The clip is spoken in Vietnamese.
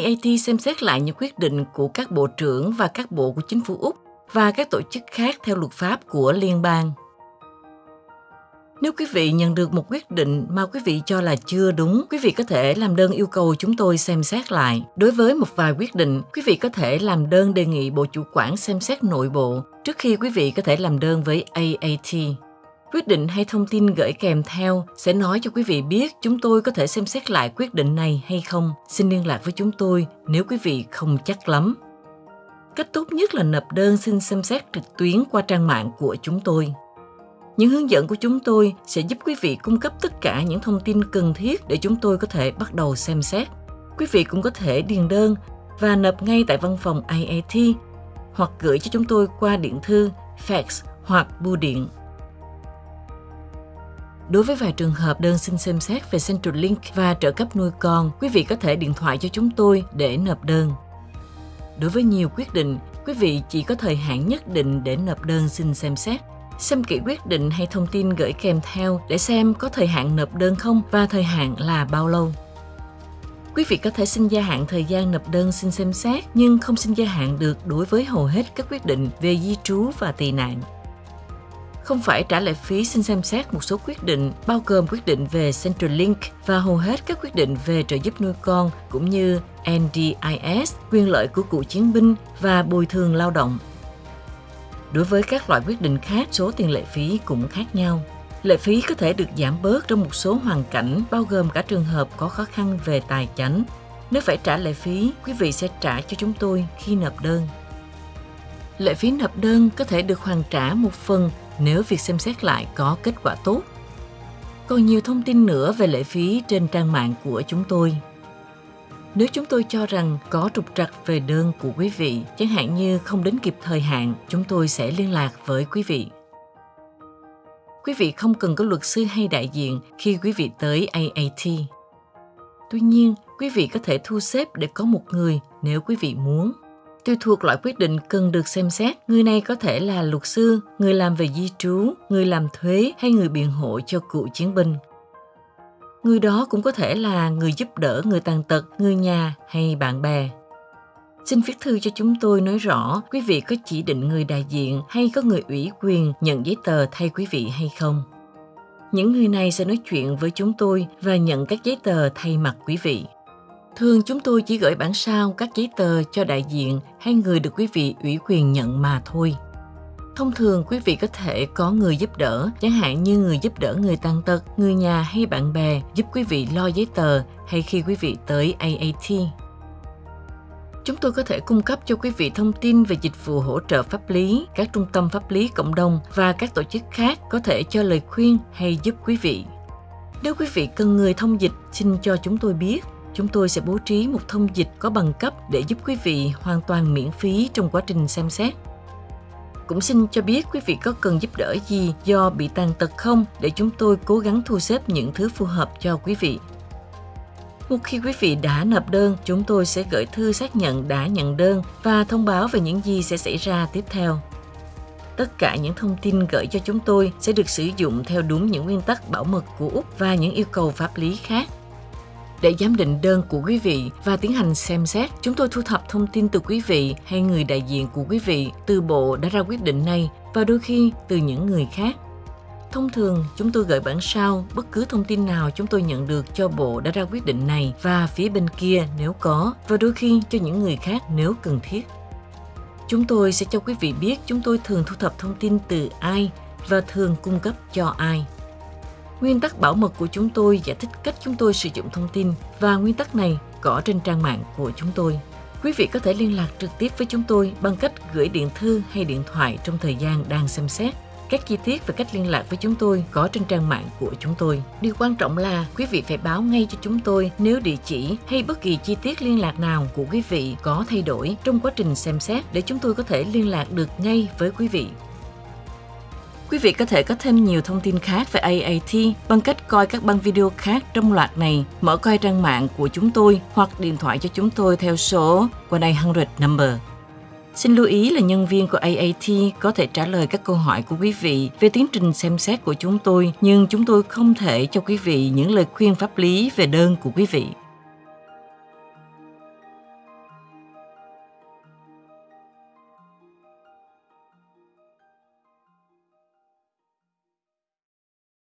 AAT xem xét lại những quyết định của các bộ trưởng và các bộ của chính phủ Úc và các tổ chức khác theo luật pháp của liên bang. Nếu quý vị nhận được một quyết định mà quý vị cho là chưa đúng, quý vị có thể làm đơn yêu cầu chúng tôi xem xét lại. Đối với một vài quyết định, quý vị có thể làm đơn đề nghị Bộ Chủ quản xem xét nội bộ trước khi quý vị có thể làm đơn với AAT. Quyết định hay thông tin gửi kèm theo sẽ nói cho quý vị biết chúng tôi có thể xem xét lại quyết định này hay không. Xin liên lạc với chúng tôi nếu quý vị không chắc lắm. Cách tốt nhất là nộp đơn xin xem xét trực tuyến qua trang mạng của chúng tôi. Những hướng dẫn của chúng tôi sẽ giúp quý vị cung cấp tất cả những thông tin cần thiết để chúng tôi có thể bắt đầu xem xét. Quý vị cũng có thể điền đơn và nộp ngay tại văn phòng IAT hoặc gửi cho chúng tôi qua điện thư, fax hoặc bưu điện. Đối với vài trường hợp đơn xin xem xét về Centralink và trợ cấp nuôi con, quý vị có thể điện thoại cho chúng tôi để nộp đơn. Đối với nhiều quyết định, quý vị chỉ có thời hạn nhất định để nộp đơn xin xem xét. Xem kỹ quyết định hay thông tin gửi kèm theo để xem có thời hạn nộp đơn không và thời hạn là bao lâu. Quý vị có thể xin gia hạn thời gian nộp đơn xin xem xét nhưng không xin gia hạn được đối với hầu hết các quyết định về di trú và tị nạn không phải trả lệ phí xin xem xét một số quyết định bao gồm quyết định về Centrelink và hầu hết các quyết định về trợ giúp nuôi con cũng như NDIS, quyền lợi của cựu chiến binh và bồi thường lao động. Đối với các loại quyết định khác, số tiền lệ phí cũng khác nhau. Lệ phí có thể được giảm bớt trong một số hoàn cảnh, bao gồm cả trường hợp có khó khăn về tài chính. Nếu phải trả lệ phí, quý vị sẽ trả cho chúng tôi khi nộp đơn. Lệ phí nộp đơn có thể được hoàn trả một phần nếu việc xem xét lại có kết quả tốt. Còn nhiều thông tin nữa về lệ phí trên trang mạng của chúng tôi. Nếu chúng tôi cho rằng có trục trặc về đơn của quý vị, chẳng hạn như không đến kịp thời hạn, chúng tôi sẽ liên lạc với quý vị. Quý vị không cần có luật sư hay đại diện khi quý vị tới AAT. Tuy nhiên, quý vị có thể thu xếp để có một người nếu quý vị muốn. Tùy thuộc loại quyết định cần được xem xét, người này có thể là luật sư, người làm về di trú, người làm thuế hay người biện hộ cho cựu chiến binh. Người đó cũng có thể là người giúp đỡ người tàn tật, người nhà hay bạn bè. Xin viết thư cho chúng tôi nói rõ quý vị có chỉ định người đại diện hay có người ủy quyền nhận giấy tờ thay quý vị hay không. Những người này sẽ nói chuyện với chúng tôi và nhận các giấy tờ thay mặt quý vị. Thường chúng tôi chỉ gửi bản sao các giấy tờ cho đại diện hay người được quý vị ủy quyền nhận mà thôi. Thông thường quý vị có thể có người giúp đỡ, chẳng hạn như người giúp đỡ người tàn tật, người nhà hay bạn bè giúp quý vị lo giấy tờ hay khi quý vị tới AAT. Chúng tôi có thể cung cấp cho quý vị thông tin về dịch vụ hỗ trợ pháp lý, các trung tâm pháp lý cộng đồng và các tổ chức khác có thể cho lời khuyên hay giúp quý vị. Nếu quý vị cần người thông dịch, xin cho chúng tôi biết chúng tôi sẽ bố trí một thông dịch có bằng cấp để giúp quý vị hoàn toàn miễn phí trong quá trình xem xét. Cũng xin cho biết quý vị có cần giúp đỡ gì do bị tàn tật không để chúng tôi cố gắng thu xếp những thứ phù hợp cho quý vị. Một khi quý vị đã nộp đơn, chúng tôi sẽ gửi thư xác nhận đã nhận đơn và thông báo về những gì sẽ xảy ra tiếp theo. Tất cả những thông tin gửi cho chúng tôi sẽ được sử dụng theo đúng những nguyên tắc bảo mật của Úc và những yêu cầu pháp lý khác để giám định đơn của quý vị và tiến hành xem xét. Chúng tôi thu thập thông tin từ quý vị hay người đại diện của quý vị từ bộ đã ra quyết định này và đôi khi từ những người khác. Thông thường, chúng tôi gửi bản sao bất cứ thông tin nào chúng tôi nhận được cho bộ đã ra quyết định này và phía bên kia nếu có, và đôi khi cho những người khác nếu cần thiết. Chúng tôi sẽ cho quý vị biết chúng tôi thường thu thập thông tin từ ai và thường cung cấp cho ai. Nguyên tắc bảo mật của chúng tôi giải thích cách chúng tôi sử dụng thông tin và nguyên tắc này có trên trang mạng của chúng tôi. Quý vị có thể liên lạc trực tiếp với chúng tôi bằng cách gửi điện thư hay điện thoại trong thời gian đang xem xét. Các chi tiết về cách liên lạc với chúng tôi có trên trang mạng của chúng tôi. Điều quan trọng là quý vị phải báo ngay cho chúng tôi nếu địa chỉ hay bất kỳ chi tiết liên lạc nào của quý vị có thay đổi trong quá trình xem xét để chúng tôi có thể liên lạc được ngay với quý vị. Quý vị có thể có thêm nhiều thông tin khác về AAT bằng cách coi các băng video khác trong loạt này, mở coi trang mạng của chúng tôi hoặc điện thoại cho chúng tôi theo số 1-800 number. Xin lưu ý là nhân viên của AAT có thể trả lời các câu hỏi của quý vị về tiến trình xem xét của chúng tôi, nhưng chúng tôi không thể cho quý vị những lời khuyên pháp lý về đơn của quý vị.